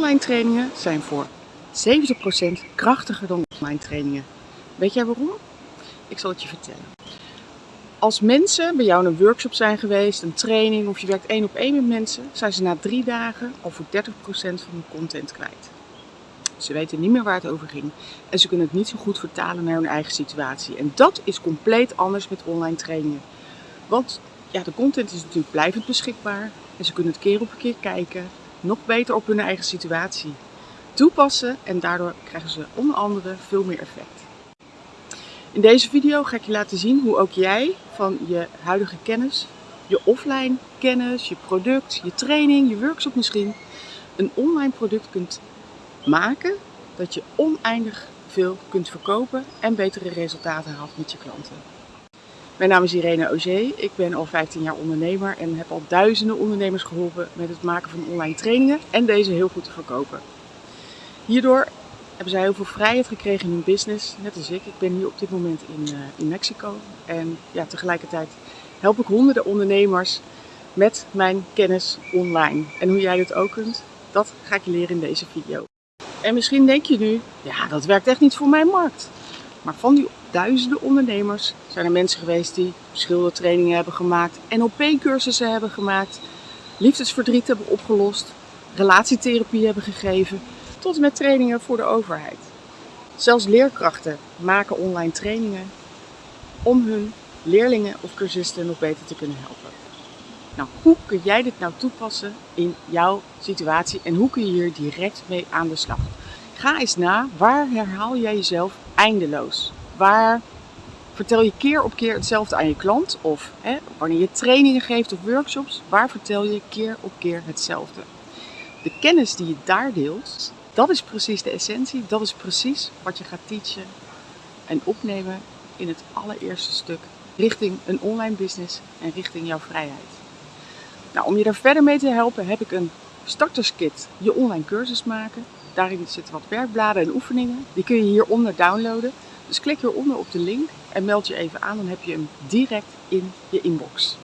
Online trainingen zijn voor 70% krachtiger dan offline trainingen. Weet jij waarom? Ik zal het je vertellen. Als mensen bij jou in een workshop zijn geweest, een training of je werkt één op één met mensen, zijn ze na drie dagen al voor 30% van hun content kwijt. Ze weten niet meer waar het over ging en ze kunnen het niet zo goed vertalen naar hun eigen situatie. En dat is compleet anders met online trainingen. Want ja, de content is natuurlijk blijvend beschikbaar en ze kunnen het keer op keer kijken, nog beter op hun eigen situatie toepassen en daardoor krijgen ze onder andere veel meer effect. In deze video ga ik je laten zien hoe ook jij van je huidige kennis, je offline kennis, je product, je training, je workshop misschien, een online product kunt maken dat je oneindig veel kunt verkopen en betere resultaten haalt met je klanten. Mijn naam is Irene Auger, ik ben al 15 jaar ondernemer en heb al duizenden ondernemers geholpen met het maken van online trainingen en deze heel goed te verkopen. Hierdoor hebben zij heel veel vrijheid gekregen in hun business, net als ik. Ik ben hier op dit moment in, uh, in Mexico en ja, tegelijkertijd help ik honderden ondernemers met mijn kennis online. En hoe jij dit ook kunt, dat ga ik je leren in deze video. En misschien denk je nu, ja dat werkt echt niet voor mijn markt. Maar van die duizenden ondernemers zijn er mensen geweest die schildertrainingen hebben gemaakt, NLP-cursussen hebben gemaakt, liefdesverdriet hebben opgelost, relatietherapie hebben gegeven, tot en met trainingen voor de overheid. Zelfs leerkrachten maken online trainingen om hun leerlingen of cursisten nog beter te kunnen helpen. Nou, hoe kun jij dit nou toepassen in jouw situatie en hoe kun je hier direct mee aan de slag? Ga eens na, waar herhaal jij jezelf eindeloos? Waar vertel je keer op keer hetzelfde aan je klant? Of hè, wanneer je trainingen geeft of workshops, waar vertel je keer op keer hetzelfde? De kennis die je daar deelt, dat is precies de essentie. Dat is precies wat je gaat teachen en opnemen in het allereerste stuk richting een online business en richting jouw vrijheid. Nou, om je daar verder mee te helpen heb ik een starterskit, je online cursus maken. Daarin zitten wat werkbladen en oefeningen. Die kun je hieronder downloaden. Dus klik hieronder op de link en meld je even aan, dan heb je hem direct in je inbox.